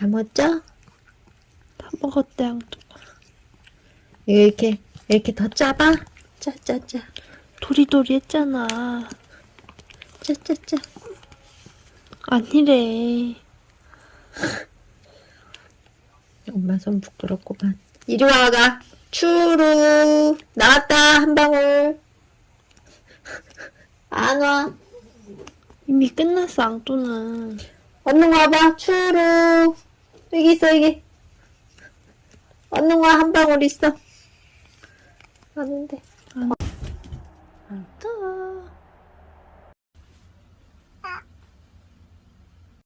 다 먹었죠? 다 먹었대 앙뚜. 이거 이렇게 이렇게 더 짜봐. 짜짜짜 도리도리 했잖아. 짜짜짜. 아니래. 엄마 손 부끄럽구만. 이리 와가. 추루 나왔다 한 방울. 안 와. 이미 끝났어 앙뚜는. 얼른 와봐. 추루 여기 있어 여기. 왔는 거야 한 방울 있어. 안돼 안떠.